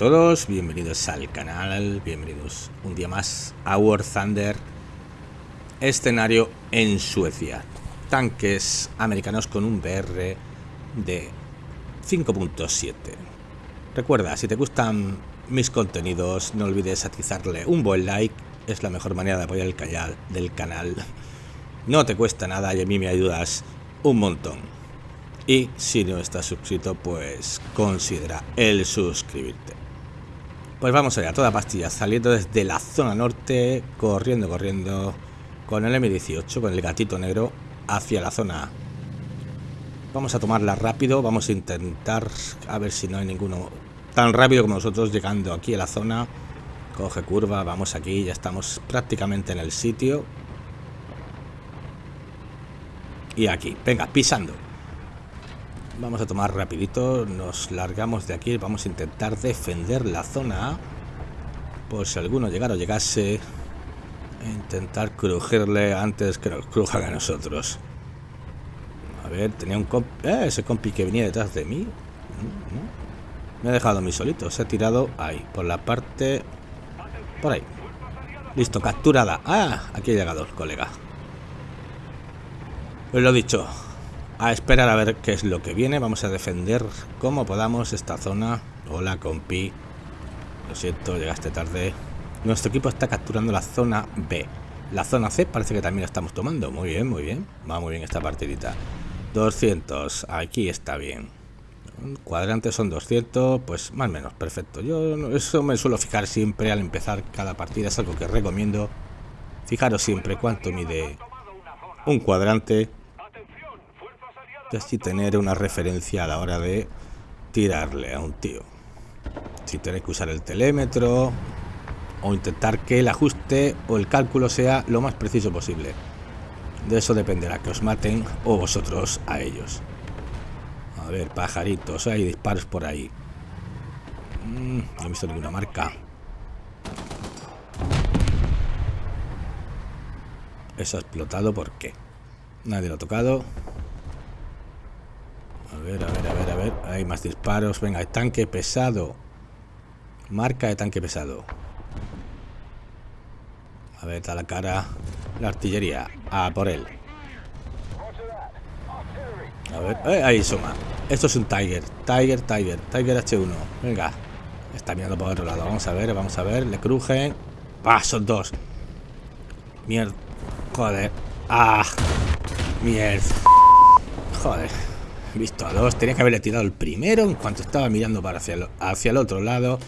todos, bienvenidos al canal, bienvenidos un día más a War Thunder, escenario en Suecia, tanques americanos con un BR de 5.7. Recuerda, si te gustan mis contenidos, no olvides atizarle un buen like, es la mejor manera de apoyar el canal del canal. No te cuesta nada y a mí me ayudas un montón. Y si no estás suscrito, pues considera el suscribirte. Pues vamos allá, toda pastilla, saliendo desde la zona norte, corriendo, corriendo, con el M18, con el gatito negro, hacia la zona. Vamos a tomarla rápido, vamos a intentar a ver si no hay ninguno tan rápido como nosotros llegando aquí a la zona. Coge curva, vamos aquí, ya estamos prácticamente en el sitio. Y aquí, venga, pisando. Vamos a tomar rapidito, nos largamos de aquí, vamos a intentar defender la zona A. Por si alguno llegara o llegase, intentar crujirle antes que nos crujan a nosotros. A ver, tenía un compi, eh, ese compi que venía detrás de mí. Me ha dejado a mí solito, se ha tirado ahí, por la parte... Por ahí. Listo, capturada. Ah, aquí ha llegado el colega. Pues lo dicho, a esperar a ver qué es lo que viene. Vamos a defender como podamos esta zona. Hola, compi. Lo siento, llegaste tarde. Nuestro equipo está capturando la zona B. La zona C parece que también la estamos tomando. Muy bien, muy bien. Va muy bien esta partidita. 200. Aquí está bien. Cuadrantes son 200. Pues más o menos, perfecto. Yo eso me suelo fijar siempre al empezar cada partida. Es algo que recomiendo. Fijaros siempre cuánto mide un cuadrante así tener una referencia a la hora de tirarle a un tío. Si tenéis que usar el telémetro o intentar que el ajuste o el cálculo sea lo más preciso posible. De eso dependerá que os maten o vosotros a ellos. A ver, pajaritos, hay disparos por ahí. Mm, no he visto ninguna marca. Eso ha explotado, ¿por qué? Nadie lo ha tocado. A ver, a ver, a ver, a ver. Hay más disparos. Venga, tanque pesado. Marca de tanque pesado. A ver, está la cara. La artillería. A por él. A ver. Eh, ahí suma. Esto es un Tiger. Tiger, Tiger. Tiger H1. Venga. Está mirando por otro lado. Vamos a ver, vamos a ver. Le crujen. Ah, son dos. Mierda. Joder. Ah. Mierda. Joder visto a dos. Tenía que haberle tirado el primero en cuanto estaba mirando para hacia el, otro lado.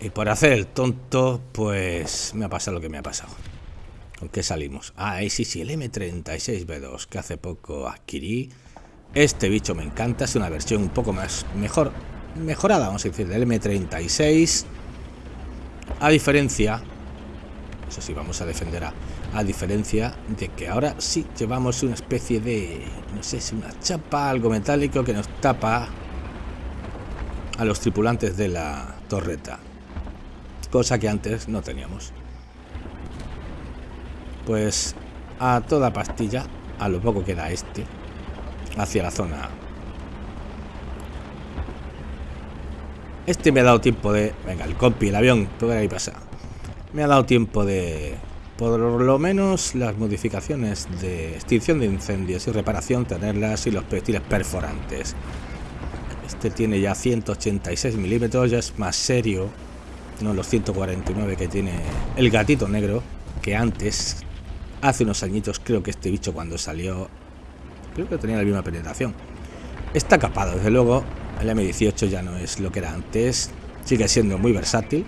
Y por hacer el tonto, pues me ha pasado lo que me ha pasado. ¿Con qué salimos? Ah, sí, sí, el M36B2 que hace poco adquirí. Este bicho me encanta, es una versión un poco más mejor, mejorada, vamos a decir, del M36. A diferencia, eso sí, vamos a defender a, a diferencia de que ahora sí llevamos una especie de, no sé si una chapa, algo metálico que nos tapa a los tripulantes de la torreta. Cosa que antes no teníamos. Pues a toda pastilla, a lo poco que da este, hacia la zona Este me ha dado tiempo de... Venga, el compi, el avión, todo ahí pasa. Me ha dado tiempo de por lo menos las modificaciones de extinción de incendios y reparación tenerlas y los proyectiles perforantes. Este tiene ya 186 milímetros, ya es más serio, no los 149 que tiene el gatito negro, que antes, hace unos añitos, creo que este bicho cuando salió, creo que tenía la misma penetración. Está capado, desde luego, el M18 ya no es lo que era antes, sigue siendo muy versátil,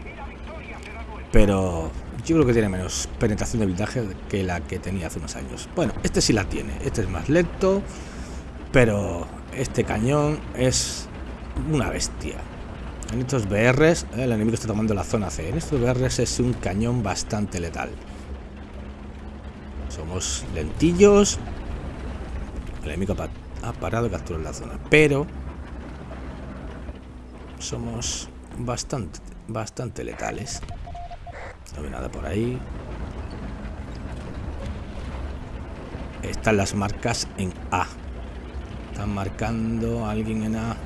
pero yo creo que tiene menos penetración de blindaje que la que tenía hace unos años. Bueno, este sí la tiene. Este es más lento. Pero este cañón es una bestia. En estos BRs, eh, el enemigo está tomando la zona C. En estos BRs es un cañón bastante letal. Somos lentillos. El enemigo ha parado y capturado la zona. Pero somos bastante, bastante letales. No ve nada por ahí. Están las marcas en A. Están marcando a alguien en A.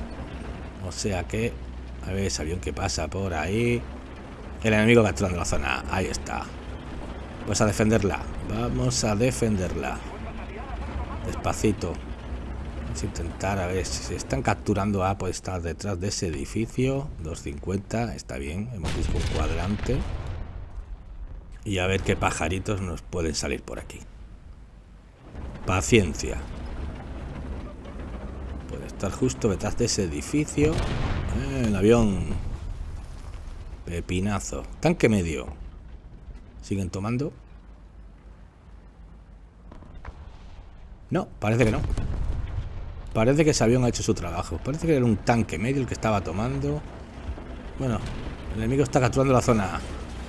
O sea que... A ver ese avión que pasa por ahí. El enemigo capturando la zona. Ahí está. Pues a defenderla. Vamos a defenderla. Despacito. Vamos a intentar a ver si se están capturando A. Puede estar detrás de ese edificio. 250. Está bien. Hemos visto un cuadrante. Y a ver qué pajaritos nos pueden salir por aquí. Paciencia. Puede estar justo detrás de ese edificio. Eh, el avión. Pepinazo. Tanque medio. ¿Siguen tomando? No, parece que no. Parece que ese avión ha hecho su trabajo. Parece que era un tanque medio el que estaba tomando. Bueno, el enemigo está capturando la zona.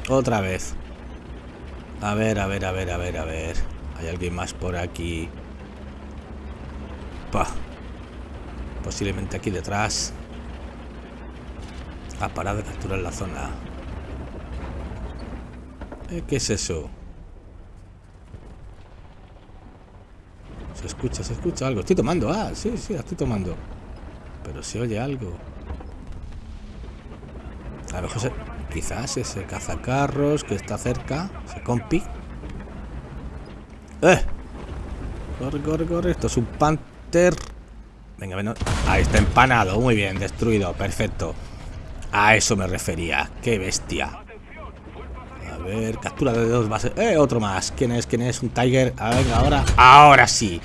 Otra vez. A ver, a ver, a ver, a ver, a ver. Hay alguien más por aquí. Pa. Posiblemente aquí detrás. Ha parado de capturar la zona. Eh, ¿Qué es eso? Se escucha, se escucha algo. Estoy tomando. Ah, sí, sí, estoy tomando. Pero se oye algo. A lo mejor. Quizás ese cazacarros que está cerca. Ese compi. ¡Eh! Corre, corre, corre. Esto es un Panther. Venga, ven. Ahí está empanado. Muy bien, destruido. Perfecto. A eso me refería. ¡Qué bestia! A ver, captura de dos bases. ¡Eh! Otro más. ¿Quién es? ¿Quién es? Un Tiger. A ver, ahora. Ahora sí.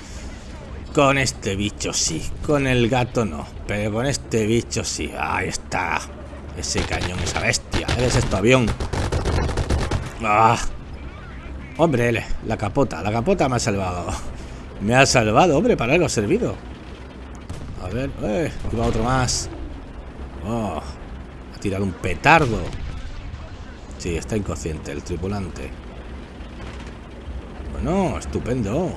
Con este bicho sí. Con el gato no. Pero con este bicho sí. Ahí está. Ese cañón, esa bestia. ¿Eres esto, avión? ¡Ah! Hombre, la capota. La capota me ha salvado. Me ha salvado, hombre, para algo ha servido. A ver, eh, va otro más. Oh, ha tirado un petardo. Sí, está inconsciente el tripulante. Bueno, estupendo.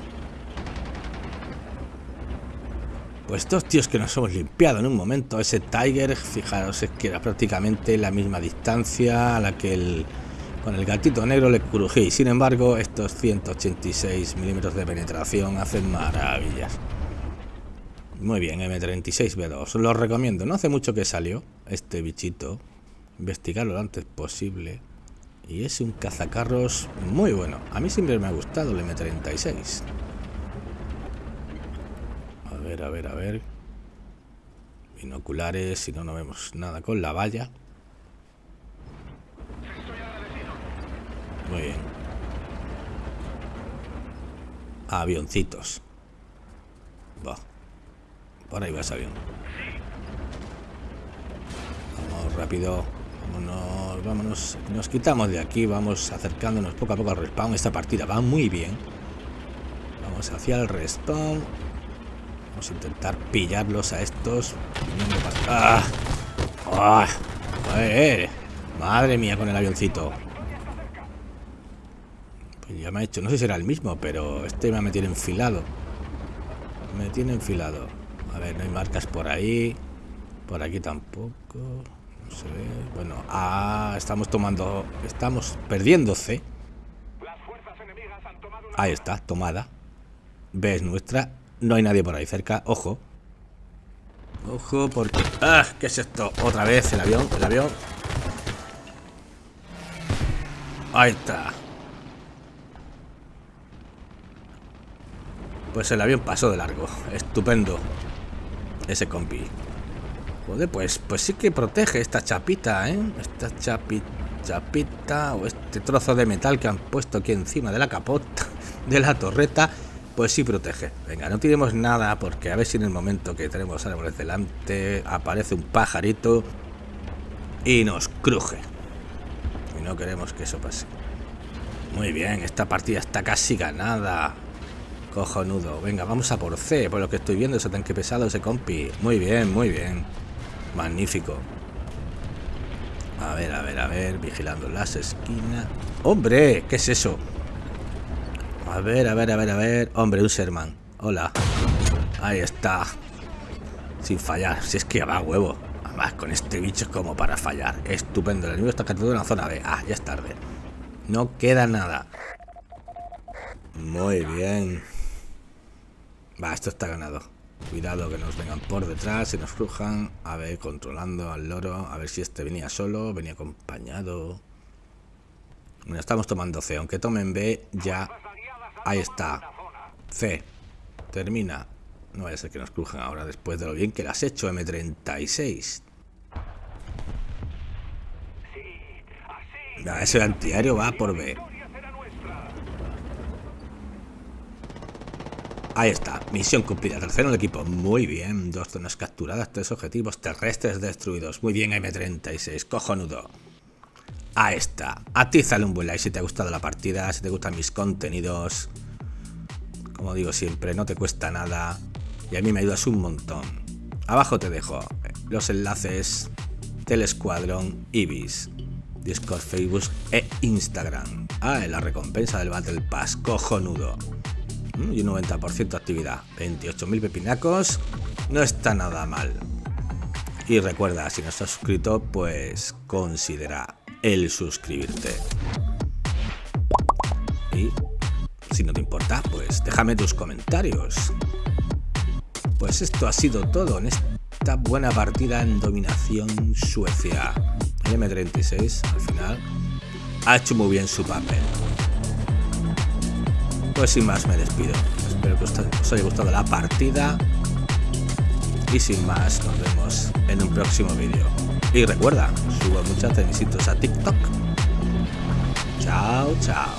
Pues estos tíos que nos hemos limpiado en un momento, ese Tiger, fijaros, es que era prácticamente la misma distancia a la que con el gatito negro le crují. Sin embargo, estos 186 milímetros de penetración hacen maravillas. Muy bien, M36B2. Os lo recomiendo. No hace mucho que salió este bichito. Investigarlo lo antes posible. Y es un cazacarros muy bueno. A mí siempre me ha gustado el M36 a ver, a ver. Binoculares, si no, no vemos nada con la valla. Muy bien. Avioncitos. Va. Por ahí va ese avión. Vamos rápido. Vámonos, vámonos. Nos quitamos de aquí. Vamos acercándonos poco a poco al respawn. Esta partida va muy bien. Vamos hacia el respawn. Vamos a intentar pillarlos a estos. ¡Ah! ¡Ah! Madre mía con el avioncito. Pues ya me ha hecho, no sé si era el mismo, pero este me tiene enfilado. Me tiene enfilado. A ver, no hay marcas por ahí. Por aquí tampoco. No se ve. Bueno, ah, estamos tomando. Estamos perdiendo C. Ahí está, tomada. Ves nuestra no hay nadie por ahí cerca. Ojo. Ojo, porque... ¡Ah! ¿Qué es esto? Otra vez el avión, el avión. Ahí está. Pues el avión pasó de largo. Estupendo. Ese compi. Joder, pues, pues sí que protege esta chapita, ¿eh? Esta chapita, chapita o este trozo de metal que han puesto aquí encima de la capota de la torreta pues sí protege. Venga, no tiremos nada porque a ver si en el momento que tenemos árboles delante aparece un pajarito y nos cruje. Y no queremos que eso pase. Muy bien, esta partida está casi ganada. Cojonudo. Venga, vamos a por C. Por lo que estoy viendo, ese tanque pesado, ese compi. Muy bien, muy bien. Magnífico. A ver, a ver, a ver. Vigilando las esquinas. ¡Hombre! ¿Qué es eso? A ver, a ver, a ver, a ver. Hombre, un. Hola. Ahí está. Sin fallar. Si es que va huevo. Además, con este bicho es como para fallar. Estupendo. El enemigo está capturado en la zona B. Ah, ya es tarde. No queda nada. Muy bien. Va, esto está ganado. Cuidado que nos vengan por detrás y nos crujan. A ver, controlando al loro. A ver si este venía solo, venía acompañado. Bueno, estamos tomando C. Aunque tomen B, ya... Ahí está. C. Termina. No vaya a ser que nos crujan ahora después de lo bien que las has hecho, M36. ese antiaéreo va por B. Ahí está, misión cumplida. Tercero el equipo. Muy bien, dos zonas capturadas, tres objetivos terrestres destruidos. Muy bien, M36, cojonudo. A ti sale un buen like si te ha gustado la partida, si te gustan mis contenidos. Como digo siempre, no te cuesta nada. Y a mí me ayudas un montón. Abajo te dejo los enlaces del escuadrón Ibis. Discord, Facebook e Instagram. Ah, la recompensa del Battle Pass, cojonudo. Mm, y un 90% de actividad. 28.000 pepinacos. No está nada mal. Y recuerda, si no estás suscrito, pues considera el suscribirte. Y si no te importa, pues déjame tus comentarios. Pues esto ha sido todo en esta buena partida en dominación Suecia. El M36 al final ha hecho muy bien su papel. Pues sin más me despido. Espero que os haya gustado la partida. Y sin más, nos vemos en un próximo vídeo. Y recuerda, subo muchas de mis a TikTok. Chao, chao.